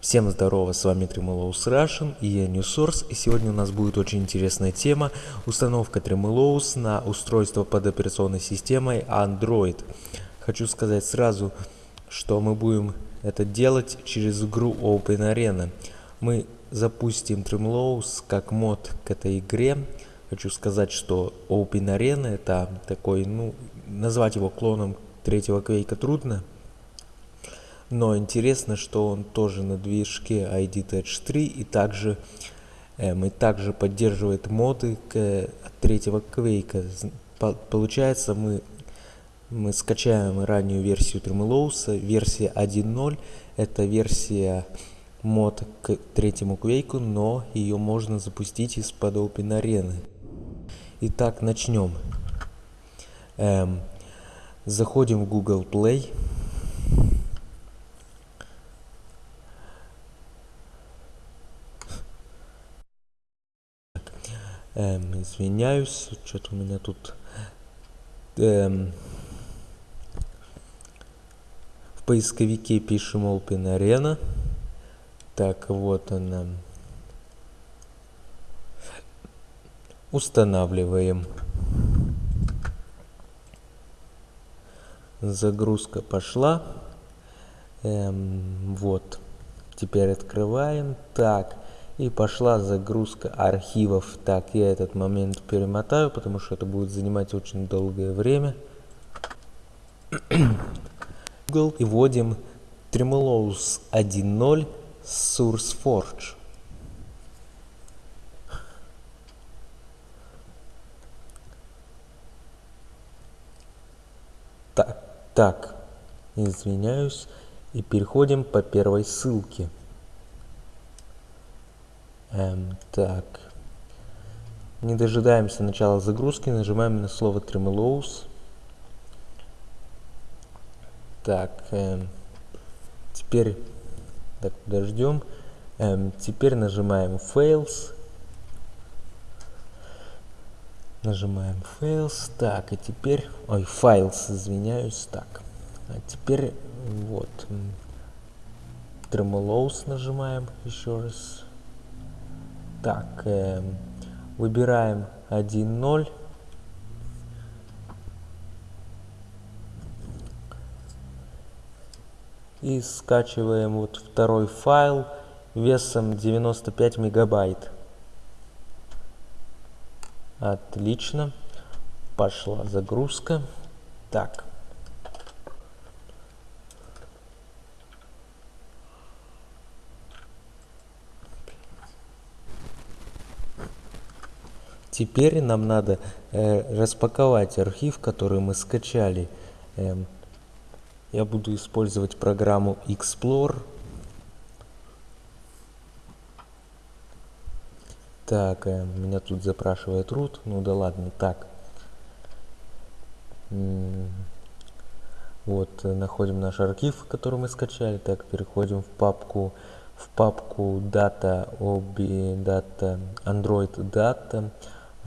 Всем здорово, с вами Tremolows Russian и я NewSource, и сегодня у нас будет очень интересная тема установка Tremolows на устройство под операционной системой Android. Хочу сказать сразу, что мы будем это делать через игру OpenArena. Мы запустим Tremolows как мод к этой игре. Хочу сказать, что OpenArena это такой, ну, назвать его клоном третьего квейка трудно, но интересно, что он тоже на движке ID Touch 3 и также, эм, и также поддерживает моды к третьего квейка. Получается, мы, мы скачаем раннюю версию Tremolows, версия 1.0, это версия мод к третьему квейку, но ее можно запустить из-под OpenArena. Итак, начнем. Эм, заходим в Google Play. Эм, извиняюсь, что-то у меня тут... Эм, в поисковике пишем Open Arena. Так, вот она. Устанавливаем. Загрузка пошла. Эм, вот. Теперь открываем. Так. И пошла загрузка архивов. Так, я этот момент перемотаю, потому что это будет занимать очень долгое время. Google и вводим Tremolows 1.0 SourceForge. Так, так, извиняюсь. И переходим по первой ссылке. Эм, так. Не дожидаемся начала загрузки, нажимаем на слово Tremolows. Так, эм, теперь, так, подождем. Эм, теперь нажимаем Fails. Нажимаем Fails. Так, и теперь, ой, Files, извиняюсь. Так, а теперь вот Tremolows нажимаем еще раз. Так, э, выбираем 1.0. И скачиваем вот второй файл весом 95 мегабайт. Отлично. Пошла загрузка. Так, Теперь нам надо э, распаковать архив, который мы скачали. Э, я буду использовать программу Explore. Так, э, меня тут запрашивает root. Ну да ладно, так. Вот, э, находим наш архив, который мы скачали. Так, переходим в папку в папку data, obi, data, android data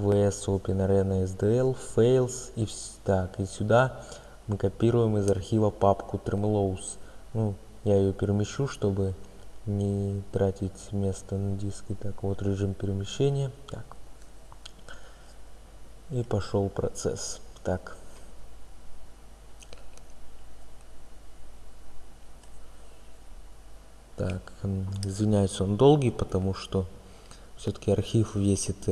vs OpenArena SDL, fails и так. И сюда мы копируем из архива папку Tremolows. Ну, я ее перемещу, чтобы не тратить место на диске. Так, вот режим перемещения. Так. И пошел процесс. Так. Так, извиняюсь, он долгий, потому что все-таки архив весит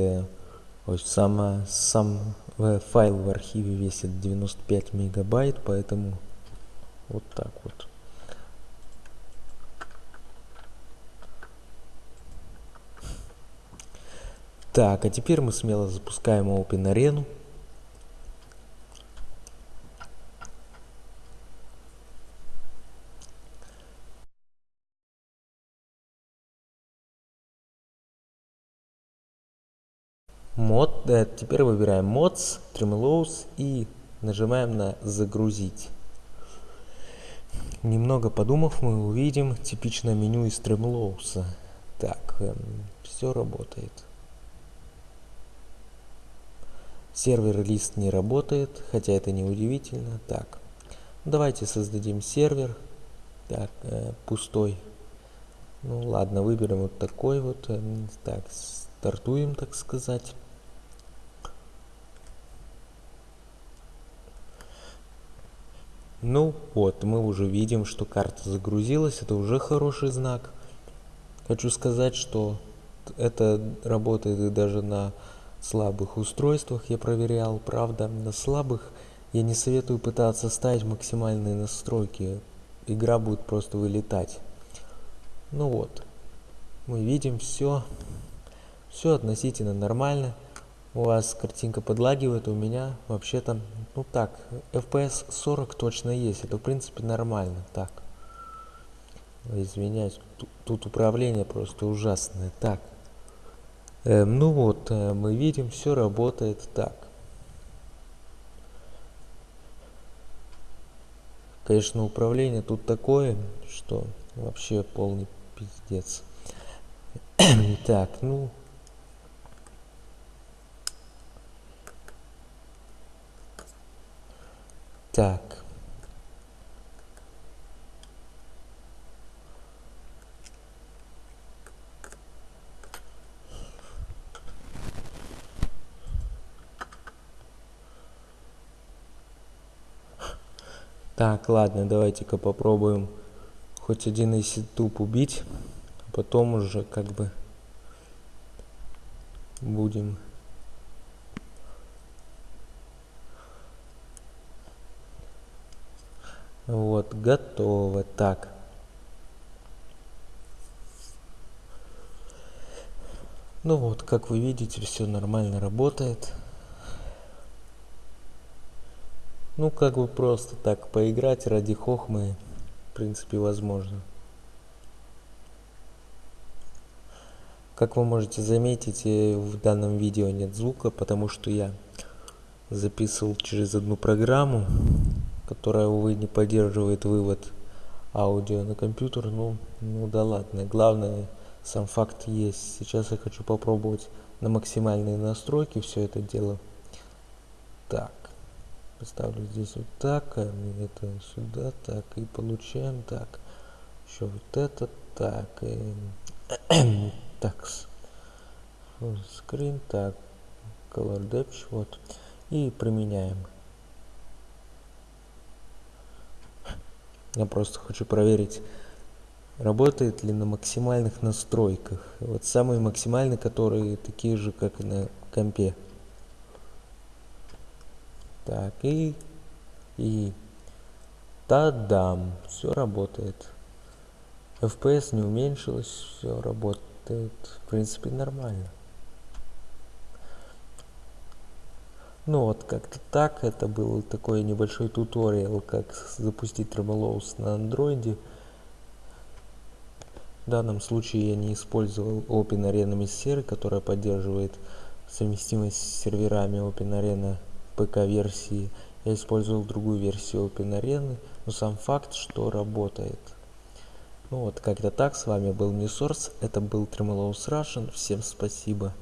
сам э, файл в архиве весит 95 мегабайт, поэтому вот так вот. Так, а теперь мы смело запускаем OpenArena. Мод, да, теперь выбираем mods, Tremolows и нажимаем на загрузить. Немного подумав, мы увидим типичное меню из Tremolows. Так, эм, все работает. Сервер лист не работает, хотя это не удивительно. Так, давайте создадим сервер. Так, э, пустой. Ну ладно, выберем вот такой вот. Э, так, стартуем, так сказать. Ну вот, мы уже видим, что карта загрузилась, это уже хороший знак. Хочу сказать, что это работает и даже на слабых устройствах, я проверял, правда, на слабых я не советую пытаться ставить максимальные настройки, игра будет просто вылетать. Ну вот, мы видим все, все относительно нормально у вас картинка подлагивает, у меня вообще-то, ну так, FPS 40 точно есть, это в принципе нормально, так. Извиняюсь, тут, тут управление просто ужасное, так. Э, ну вот, э, мы видим, все работает так. Конечно, управление тут такое, что вообще полный пиздец. так, ну, Так. Так, ладно, давайте-ка попробуем хоть один из туп убить, а потом уже как бы будем Вот, готово. Так. Ну вот, как вы видите, все нормально работает. Ну, как бы просто так поиграть ради хохмы, в принципе, возможно. Как вы можете заметить, э, в данном видео нет звука, потому что я записывал через одну программу которая, увы, не поддерживает вывод аудио на компьютер, ну, ну да ладно. Главное, сам факт есть. Сейчас я хочу попробовать на максимальные настройки все это дело. Так, поставлю здесь вот так, а это сюда, так, и получаем, так, еще вот это, так, и, так, screen, так, color depth, вот, и применяем. Я просто хочу проверить, работает ли на максимальных настройках. Вот самые максимальные, которые такие же, как и на компе. Так, и... И... Та-дам! Все работает. FPS не уменьшилось, все работает, в принципе, нормально. Ну вот как-то так, это был такой небольшой туториал, как запустить Tremolows на андроиде. В данном случае я не использовал OpenArena Mystery, которая поддерживает совместимость с серверами OpenArena ПК-версии. Я использовал другую версию OpenArena, но сам факт, что работает. Ну вот, как-то так, с вами был Newsource, это был Tremolows Russian, всем спасибо.